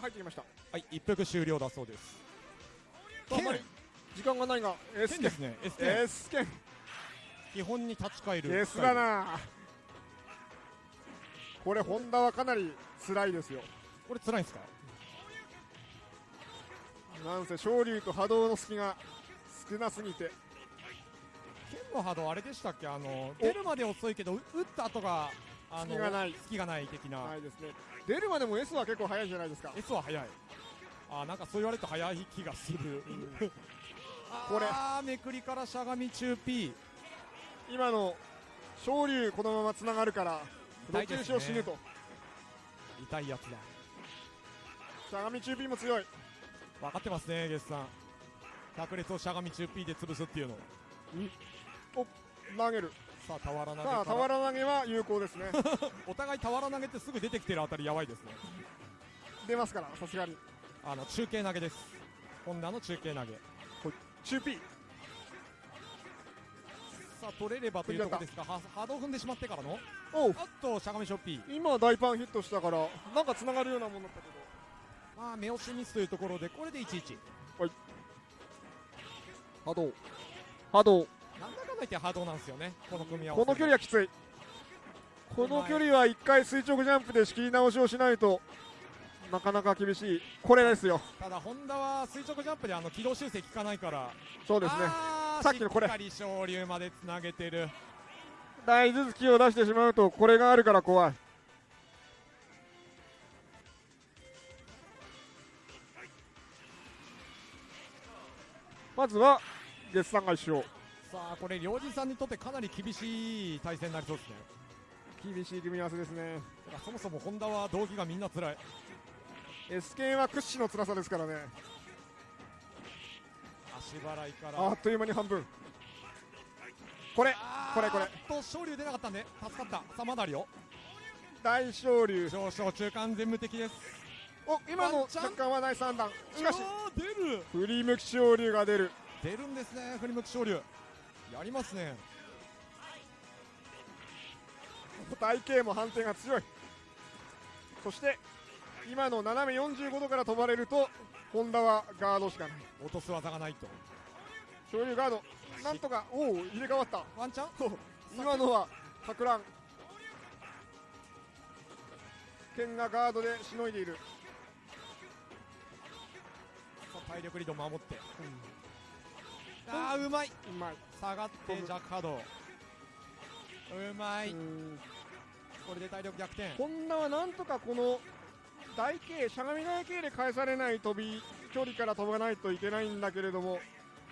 入ってきました。はい一服終了だそうです。時間がないが S 剣ですね S 剣 S 剣基本に立ち返る。S だな。これホンダはかなり辛いですよ。これ辛いんですか？なんせ昇竜と波動の隙が少なすぎて。剣の波動あれでしたっけ？あの出るまで遅いけどう打った後があの隙がない。隙がない的な、ないですね。出るまでも S は結構早いじゃないですか。S は早い。あなんかそう言われると早い気がする、これ。あー。めくりからしゃがみ中 P 今の昇竜このままつながるからどっちにしろ死ぬと。痛いやつだ。しゃがみ中 P も強い。分かってますねゲスさん。百列をしゃがみ中 P で潰すっていうの。お投げる。さあ俵投げさあ俵投げは有効ですね。お互い俵投げってすぐ出てきてるあたりやばいですね。出ますからさすがに。あの中継投げです。ホンダの中継投げ。中 P さあ取れればというところですがは波動踏んでしまってからの。おっとしゃがみショッピー。今大パンヒットしたからなんかつながるようなもんだったけど。まあ目押しミスというところでこれで11波動。波動なんだかんだ言って波動なんですよねこの組み合わせこの距離はきつい。この距離は1回垂直ジャンプで仕切り直しをしないとなかなか厳しい。これですよ。ただホンダは垂直ジャンプであの軌道修正効かないから。そうですね。さっきのこれ。しっかり昇竜までつなげてる。大頭突きを出してしまうとこれがあるから怖い。まずは月さんが一勝さあこれ両人さんにとってかなり厳しい対戦になりそうですね。厳しい組み合わせですね。そもそもホンダは動機がみんな辛い。S 系は屈指の辛さですからね。足払いから。あっという間に半分。これこれこれ。と昇竜出なかったんで助かった。さあまだあるよ大昇竜上昇中間全無敵です。お今の若干は第3弾。しかし出る。振り向き昇竜が出る。出るんですね振り向き昇竜やりますね。体型も判定が強い。そして今の斜め45度から飛ばれるとホンダはガードしかない。落とす技がないと。昇竜ガードなんとかおお入れ替わった。ワンチャン？今のはか乱。剣がガードでしのいでいる。体力リード守って、あーうまい。うまい。下がってジャックハード。うまい。うん。これで体力逆転。ホンダはなんとかこの台形しゃがみ台形で返されない飛び距離から飛ばないといけないんだけれども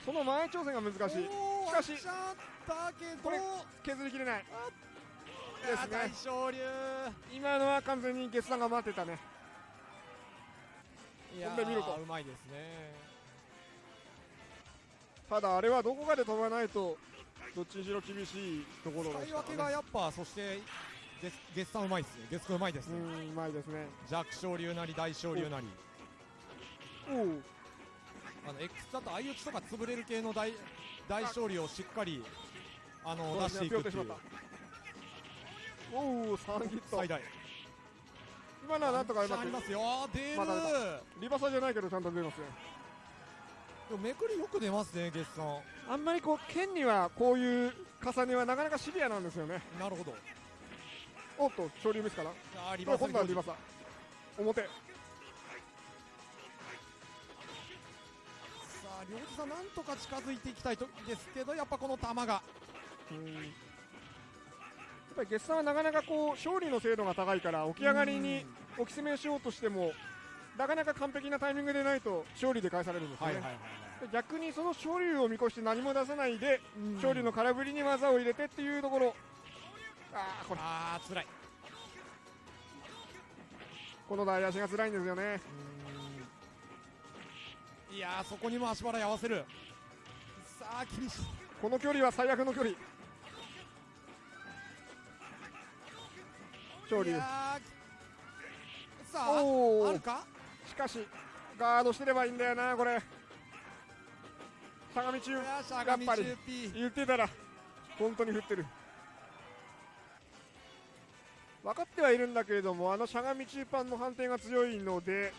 その前挑戦が難しい。しかしこれ削りきれない。ですね。大昇竜今のは完全に決断が待ってたね。いやーうまいですねただあれはどこかで飛ばないとどっちにしろ厳しいところで使い分けがやっぱそして月月さんうまいですね。月君うまいですね、うんうまいですね。弱小流なり大小流なり。おおあの X だと相打ちとか潰れる系の大大勝利をしっかりあの出していくっていう。おお3ヒット。最大。今のはなんとかうまく。ありますよ。出る、まだまリバサじゃないけどちゃんと出ますねでもめくりよく出ますね月さん。あんまりこう剣にはこういう重ねはなかなかシビアなんですよね。なるほど。おっと昇竜ミスかな？あーリバーサル今度はリバサ表。さあ両手さんなんとか近づいていきたいとですけどやっぱこの球が。うん。やっぱり月さんはなかなかこう勝利の精度が高いから起き上がりに置き攻めしようとしてもなかなか完璧なタイミングでないと勝利で返されるんですよね、はいはいはいで逆にその勝利を見越して何も出さないでうん。勝利の空振りに技を入れてっていうところ。あーこれ。あー辛い。この台足が辛いんですよね。いやーそこにも足払い合わせる。さあ厳しい。この距離は最悪の距離。勝利いやーさああるか？しかしガードしてればいいんだよなこれ。相模中いやーしゃやがみ中っぱり言ってたら本当に振ってる。分かってはいるんだけれどもあのしゃがみ中パンの判定が強いので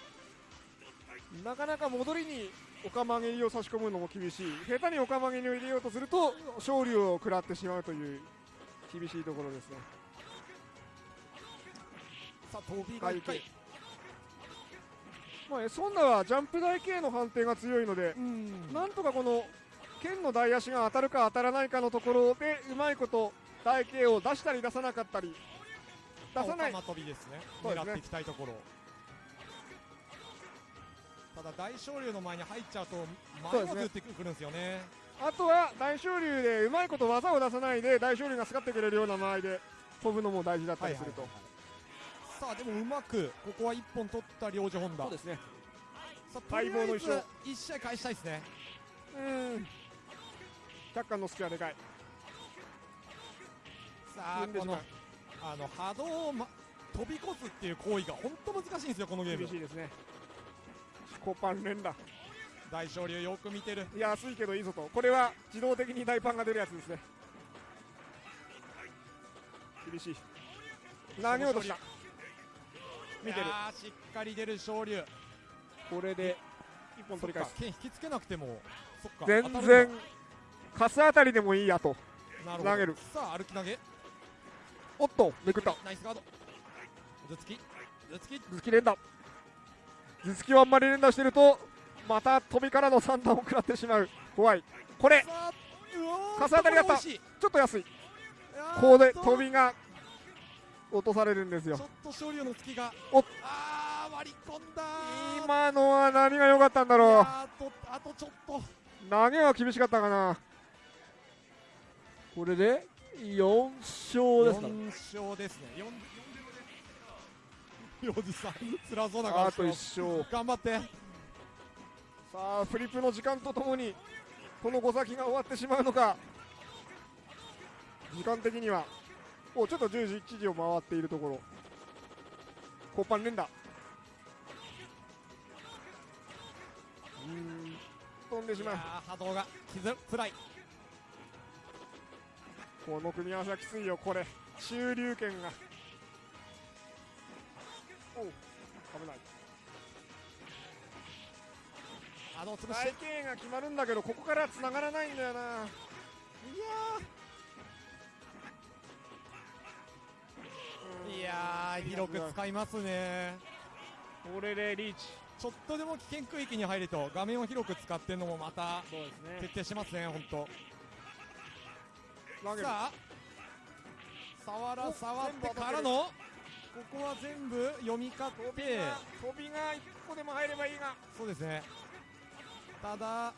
なかなか戻りにお釜蹴りを差し込むのも厳しい。下手にお釜蹴りを入れようとすると勝利を食らってしまうという厳しいところですね。さあ飛びが1回まあ、エソンダはジャンプ台系の判定が強いので、うん。なんとかこの剣の台足が当たるか当たらないかのところでうまいこと台形を出したり出さなかったり出さない。飛びですね。狙っていきたいところ。ただ大昇龍の前に入っちゃうと前をずってくるんですよね。あとは大昇龍でうまいこと技を出さないで大昇龍が使ってくれるような間合いで飛ぶのも大事だったりすると、さあでもうまくここは1本取った領事本田。そうですね。さあ待望の一勝。1試合返したいですね。うん。百貫の隙はでかい。さあこのあの波動を、ま、飛び越すっていう行為が本当難しいんですよこのゲーム。厳しいですね。コパン連打。大昇龍よく見てる。安いけどいいぞと。これは自動的に大パンが出るやつですね。厳しい。投げ落とした見てる。しっかり出る昇龍。これで一本取り返す。剣引きつけなくても全然カスあたりでもいいやと。投げる。さあ歩き投げ。おっとめくった。ナイスガード。頭突き頭突き頭突き連打。頭突きをあんまり連打してるとまた飛びからの三段を食らってしまう。怖い。これさあうおーカス当たりだった。ちょっと安い。ここで飛びが落とされるんですよ。ちょっと昇龍の突きが。お。あー割り込んだ。ー今のは何が良かったんだいろうあとあとちょっと。投げは厳しかったかな。これで4勝ですか。4勝ですね。4おじさん辛そうな顔あと1してます。勝。頑張って。さあフリップの時間とともにこの5先が終わってしまうのか。時間的にはおちょっと10時1時を回っているところ。コーパン連打。うーん飛んでしまう。波動が傷つらい。この組み合わせはきついよこれ。中流圏が。おう危ない。波動潰し。て体型が決まるんだけどここから繋がらないんだよな広く使いますね。これでリーチ。ちょっとでも危険区域に入ると画面を広く使ってるのもまたそうです徹底しますね本当。さあ触らお触ってからのここは全部読み勝飛って。飛びが1個でも入ればいいが。そうですね。ただ頑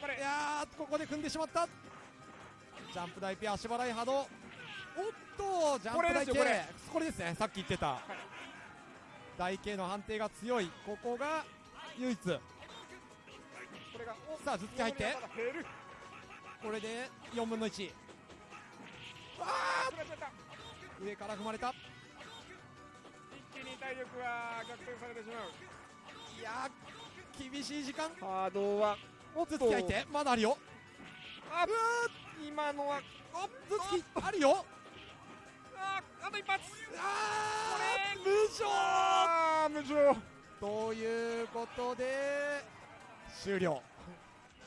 張れ。いやーここで組んでしまった。ジャンプ台ピア足払い波動おっとジャンプ台系これですよこれ。これですねさっき言ってた、台形の判定が強い。ここが唯一。これがおさあ頭突き入って。これで4分の1あー取られちゃっ！た上から踏まれた。一気に体力は逆転されてしまう。いやー厳しい時間。波動はおっ頭突き入って。まだあるよ。あ今のはお頭突きあるよあと一発あー無情。あ無情。ということで終了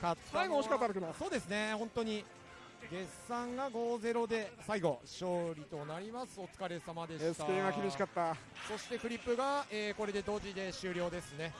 勝った最後惜しかったけどそうですね本当に月産が5-0で最後勝利となりますお疲れ様でした SK が厳しかったそしてフリップが、えーこれで同時で終了ですね